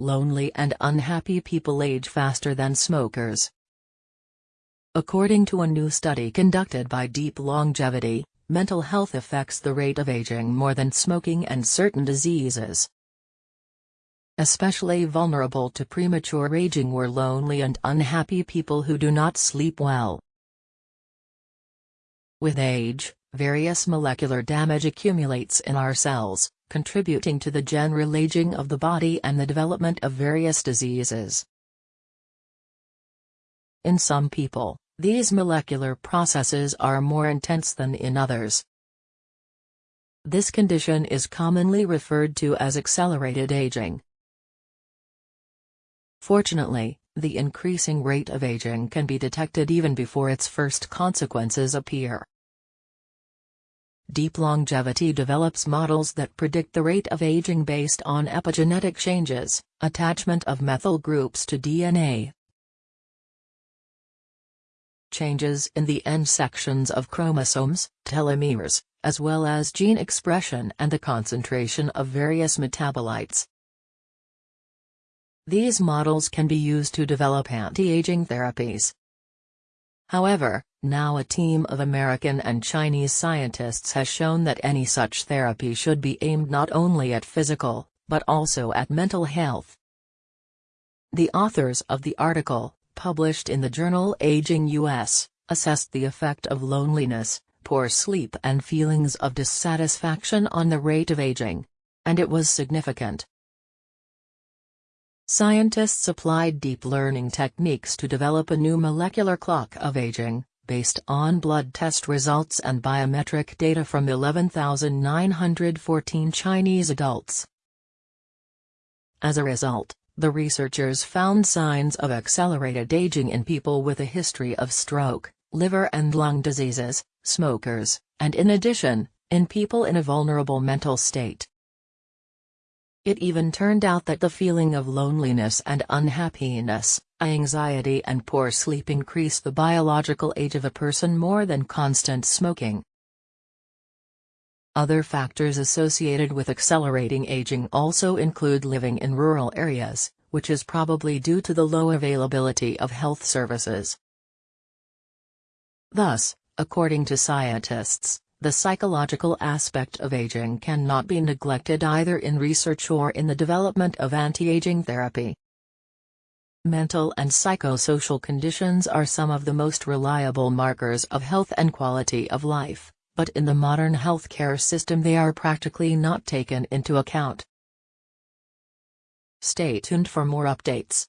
lonely and unhappy people age faster than smokers. According to a new study conducted by Deep Longevity, mental health affects the rate of aging more than smoking and certain diseases. Especially vulnerable to premature aging were lonely and unhappy people who do not sleep well. With age, various molecular damage accumulates in our cells, contributing to the general aging of the body and the development of various diseases. In some people, these molecular processes are more intense than in others. This condition is commonly referred to as accelerated aging. Fortunately, the increasing rate of aging can be detected even before its first consequences appear. Deep longevity develops models that predict the rate of aging based on epigenetic changes, attachment of methyl groups to DNA, changes in the end sections of chromosomes, telomeres, as well as gene expression and the concentration of various metabolites. These models can be used to develop anti-aging therapies. However, now a team of American and Chinese scientists has shown that any such therapy should be aimed not only at physical, but also at mental health. The authors of the article, published in the journal Aging US, assessed the effect of loneliness, poor sleep and feelings of dissatisfaction on the rate of aging. And it was significant. Scientists applied deep learning techniques to develop a new molecular clock of aging, based on blood test results and biometric data from 11,914 Chinese adults. As a result, the researchers found signs of accelerated aging in people with a history of stroke, liver and lung diseases, smokers, and in addition, in people in a vulnerable mental state. It even turned out that the feeling of loneliness and unhappiness, anxiety and poor sleep increase the biological age of a person more than constant smoking. Other factors associated with accelerating aging also include living in rural areas, which is probably due to the low availability of health services. Thus, according to scientists, the psychological aspect of aging cannot be neglected either in research or in the development of anti-aging therapy. Mental and psychosocial conditions are some of the most reliable markers of health and quality of life, but in the modern healthcare system they are practically not taken into account. Stay tuned for more updates.